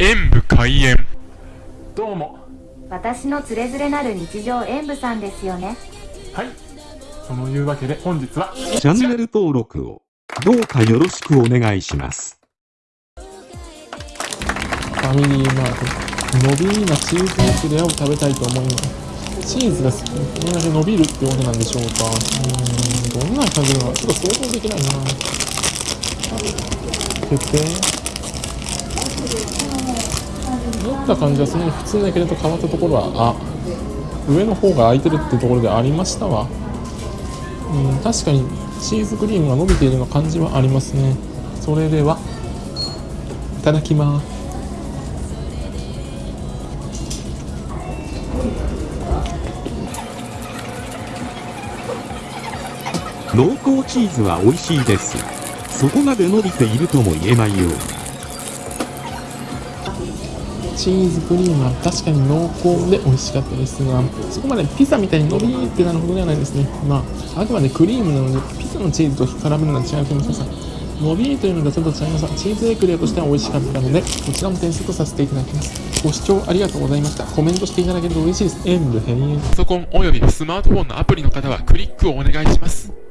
演武開演。どうも。私のつれづれなる日常演舞さんですよね。はい。そのいうわけで本日はチャンネル登録をどうかよろしくお願いします。ファミリーマート伸びなチーズエクレアを食べたいと思います。チーズが好き。これだけ伸びるってことなんでしょうか。うーん。どんな感じなのかちょっと想像できないな。決定。持った感じはそんなに普通だけれど変わったところはあ上の方が空いてるってところでありましたわうん確かにチーズクリームが伸びているような感じはありますねそれではいただきます濃厚チーズは美味しいです。そこまで伸びているとも言えないよう。チーズクリームは確かに濃厚で美味しかったですがそこまでピザみたいに伸びってなるほどではないですね。まああくまでクリームなのでピザのチーズと絡めるのは違う気もしますが伸びというのとはちょっと違いますがチーズエクレアとしては美味しかったのでこちらも点数とさせていただきます。ご視聴ありがとうございました。コメントしていただけると嬉しいです。演武閉園パソコンおよびスマートフォンのアプリの方はクリックをお願いします。